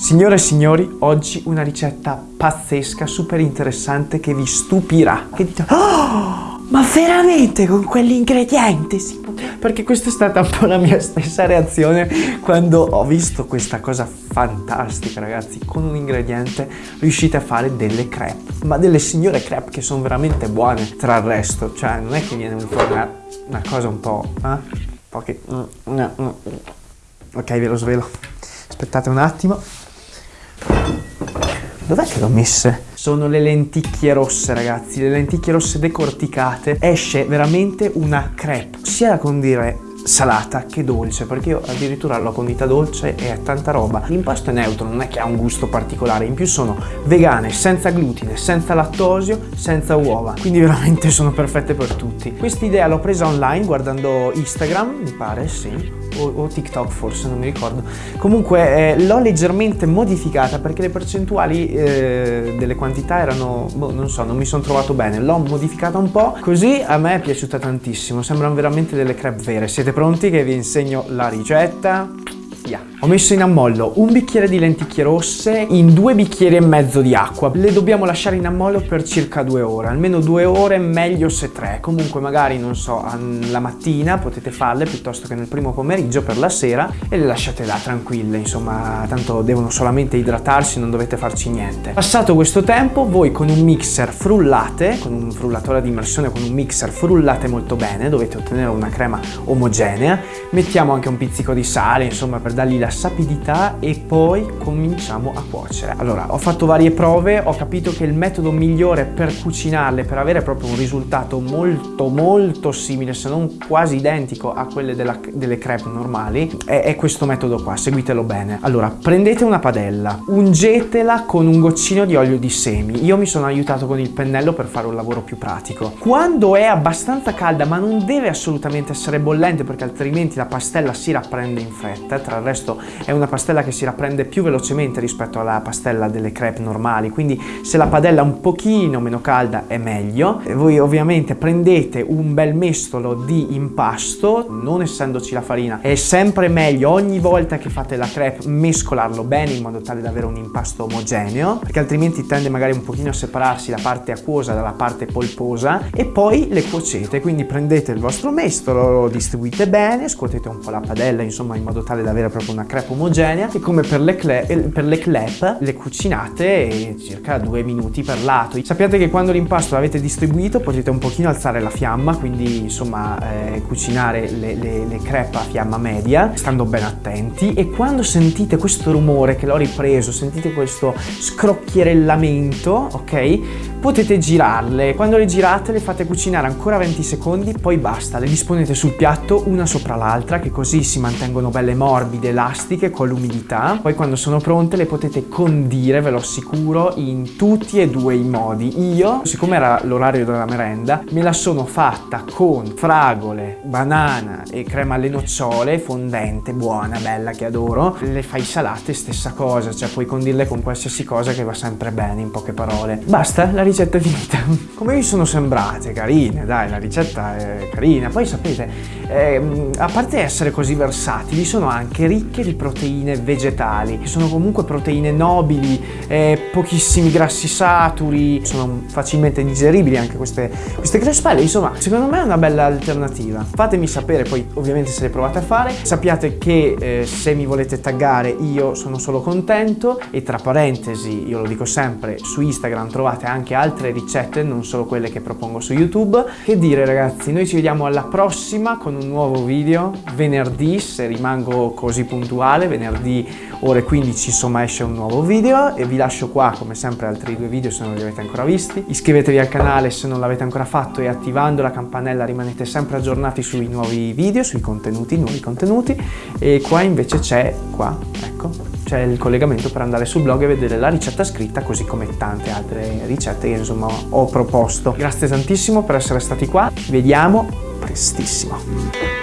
Signore e signori, oggi una ricetta pazzesca, super interessante che vi stupirà. Che dite, oh, ma veramente con quell'ingrediente? Sì. Perché questa è stata un po' la mia stessa reazione quando ho visto questa cosa fantastica, ragazzi. Con un ingrediente riuscite a fare delle crepe, ma delle signore crepe che sono veramente buone tra il resto. Cioè, non è che viene fuori una, una cosa un po'... Eh? Un po' che... Mm, mm, mm, ok, ve lo svelo. Aspettate un attimo. Dov'è che l'ho messe? Sono le lenticchie rosse ragazzi, le lenticchie rosse decorticate. Esce veramente una crepe, sia da condire salata che dolce perché io addirittura l'ho condita dolce e è tanta roba l'impasto è neutro non è che ha un gusto particolare in più sono vegane senza glutine senza lattosio senza uova quindi veramente sono perfette per tutti questa idea l'ho presa online guardando instagram mi pare sì o, o TikTok forse, non mi ricordo. Comunque eh, l'ho leggermente modificata perché le percentuali eh, delle quantità erano, boh, non so, non mi sono trovato bene. L'ho modificata un po', così a me è piaciuta tantissimo. Sembrano veramente delle crepe vere. Siete pronti che vi insegno la ricetta? Yeah. Ho messo in ammollo un bicchiere di lenticchie rosse in due bicchieri e mezzo di acqua. Le dobbiamo lasciare in ammollo per circa due ore, almeno due ore, meglio se tre. Comunque magari, non so, la mattina potete farle piuttosto che nel primo pomeriggio per la sera e le lasciate là tranquille, insomma, tanto devono solamente idratarsi, non dovete farci niente. Passato questo tempo, voi con un mixer frullate, con un frullatore di immersione, con un mixer frullate molto bene, dovete ottenere una crema omogenea. Mettiamo anche un pizzico di sale, insomma, per dargli la sapidità e poi cominciamo a cuocere. Allora, ho fatto varie prove, ho capito che il metodo migliore per cucinarle, per avere proprio un risultato molto molto simile, se non quasi identico a quelle della, delle crepe normali, è, è questo metodo qua, seguitelo bene. Allora, prendete una padella, ungetela con un goccino di olio di semi. Io mi sono aiutato con il pennello per fare un lavoro più pratico. Quando è abbastanza calda, ma non deve assolutamente essere bollente perché altrimenti la pastella si rapprende in fretta, tra il resto è una pastella che si rapprende più velocemente rispetto alla pastella delle crepe normali quindi se la padella è un pochino meno calda è meglio. E voi ovviamente prendete un bel mestolo di impasto non essendoci la farina è sempre meglio ogni volta che fate la crepe mescolarlo bene in modo tale da avere un impasto omogeneo perché altrimenti tende magari un pochino a separarsi la parte acquosa dalla parte polposa e poi le cuocete quindi prendete il vostro mestolo lo distribuite bene scuotete un po' la padella insomma in modo tale da avere proprio una crepe omogenea e come per le, per le clep le cucinate circa due minuti per lato. Sappiate che quando l'impasto l'avete distribuito potete un pochino alzare la fiamma, quindi insomma eh, cucinare le, le, le crepe a fiamma media, stando ben attenti e quando sentite questo rumore che l'ho ripreso, sentite questo scrocchierellamento, ok? Potete girarle, quando le girate le fate cucinare ancora 20 secondi, poi basta, le disponete sul piatto una sopra l'altra che così si mantengono belle morbide, elastiche con l'umidità. Poi quando sono pronte le potete condire ve lo assicuro in tutti e due i modi. Io siccome era l'orario della merenda me la sono fatta con fragole banana e crema alle nocciole fondente buona bella che adoro. Le fai salate stessa cosa cioè puoi condirle con qualsiasi cosa che va sempre bene in poche parole. Basta la ricetta è finita. Come vi sono sembrate? Carine dai la ricetta è carina. Poi sapete eh, a parte essere così versatili sono anche ricche di di proteine vegetali, che sono comunque proteine nobili, eh, pochissimi grassi saturi, sono facilmente digeribili anche queste, queste crespelle, insomma secondo me è una bella alternativa. Fatemi sapere poi ovviamente se le provate a fare, sappiate che eh, se mi volete taggare io sono solo contento. E tra parentesi io lo dico sempre su Instagram trovate anche altre ricette non solo quelle che propongo su YouTube. Che dire ragazzi, noi ci vediamo alla prossima con un nuovo video venerdì se rimango così puntuale venerdì ore 15 insomma esce un nuovo video e vi lascio qua come sempre altri due video se non li avete ancora visti. Iscrivetevi al canale se non l'avete ancora fatto e attivando la campanella rimanete sempre aggiornati sui nuovi video, sui contenuti, nuovi contenuti e qua invece c'è, qua, ecco, c'è il collegamento per andare sul blog e vedere la ricetta scritta così come tante altre ricette che insomma ho proposto. Grazie tantissimo per essere stati qua, vediamo prestissimo.